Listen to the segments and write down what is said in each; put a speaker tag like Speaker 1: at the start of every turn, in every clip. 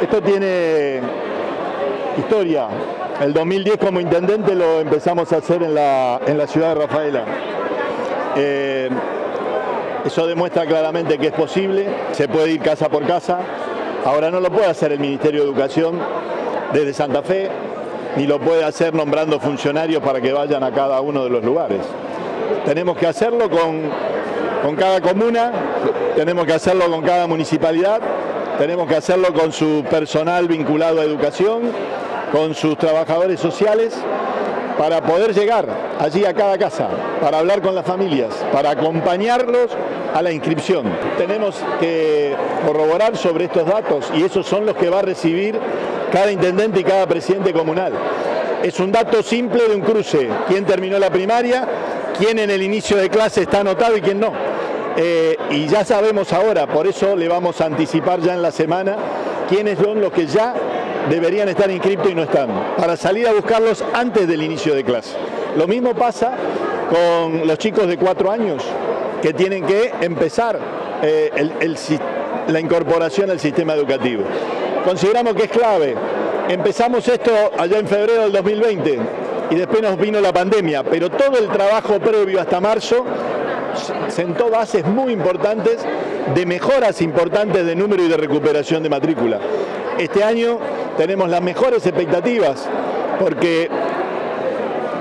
Speaker 1: Esto tiene historia. El 2010 como intendente lo empezamos a hacer en la, en la ciudad de Rafaela. Eh, eso demuestra claramente que es posible, se puede ir casa por casa. Ahora no lo puede hacer el Ministerio de Educación desde Santa Fe, ni lo puede hacer nombrando funcionarios para que vayan a cada uno de los lugares. Tenemos que hacerlo con, con cada comuna, tenemos que hacerlo con cada municipalidad, tenemos que hacerlo con su personal vinculado a educación, con sus trabajadores sociales, para poder llegar allí a cada casa, para hablar con las familias, para acompañarlos a la inscripción. Tenemos que corroborar sobre estos datos y esos son los que va a recibir cada intendente y cada presidente comunal. Es un dato simple de un cruce, quién terminó la primaria, quién en el inicio de clase está anotado y quién no. Eh, y ya sabemos ahora, por eso le vamos a anticipar ya en la semana quiénes son los que ya deberían estar inscritos y no están, para salir a buscarlos antes del inicio de clase. Lo mismo pasa con los chicos de cuatro años que tienen que empezar eh, la incorporación al sistema educativo. Consideramos que es clave. Empezamos esto allá en febrero del 2020 y después nos vino la pandemia, pero todo el trabajo previo hasta marzo sentó bases muy importantes de mejoras importantes de número y de recuperación de matrícula. Este año tenemos las mejores expectativas porque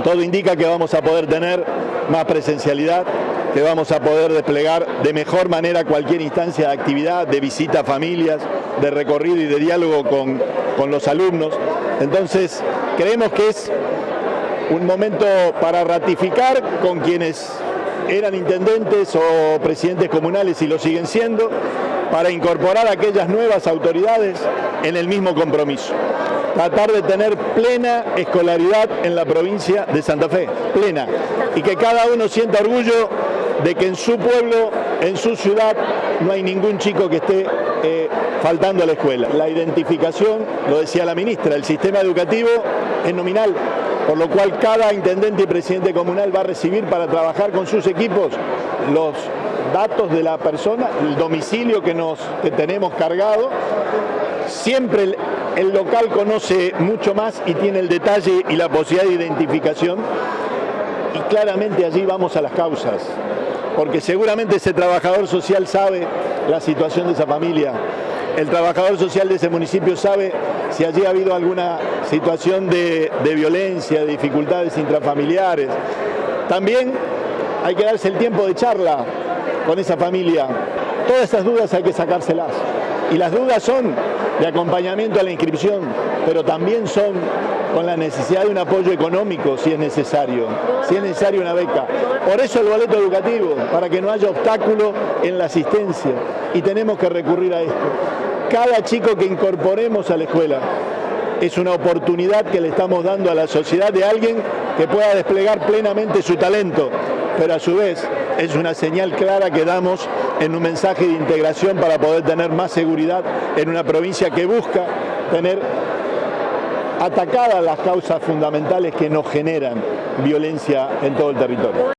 Speaker 1: todo indica que vamos a poder tener más presencialidad, que vamos a poder desplegar de mejor manera cualquier instancia de actividad, de visita a familias, de recorrido y de diálogo con, con los alumnos. Entonces, creemos que es un momento para ratificar con quienes eran intendentes o presidentes comunales y lo siguen siendo, para incorporar a aquellas nuevas autoridades en el mismo compromiso. Tratar de tener plena escolaridad en la provincia de Santa Fe, plena, y que cada uno sienta orgullo de que en su pueblo, en su ciudad, no hay ningún chico que esté eh, faltando a la escuela. La identificación, lo decía la ministra, el sistema educativo es nominal, por lo cual cada intendente y presidente comunal va a recibir para trabajar con sus equipos los datos de la persona, el domicilio que, nos, tenemos cargado. Siempre el, el local conoce mucho más y tiene el detalle y la posibilidad de identificación y claramente allí vamos a las causas, porque seguramente ese trabajador social sabe la situación de esa familia, el trabajador social de ese municipio sabe si allí ha habido alguna situación de, violencia, de dificultades intrafamiliares. También hay que darse el tiempo de charla con esa familia. Todas esas dudas hay que sacárselas. Y las dudas son de acompañamiento a la inscripción, pero también son con la necesidad de un apoyo económico si es necesario, si es necesario una beca. Por eso el boleto educativo, para que no haya obstáculo en la asistencia. Y tenemos que recurrir a esto. Cada chico que incorporemos a la escuela es una oportunidad que le estamos dando a la sociedad de alguien que pueda desplegar plenamente su talento, pero a su vez es una señal clara que damos en un mensaje de integración para poder tener más seguridad en una provincia que busca tener atacadas las causas fundamentales que nos generan violencia en todo el territorio.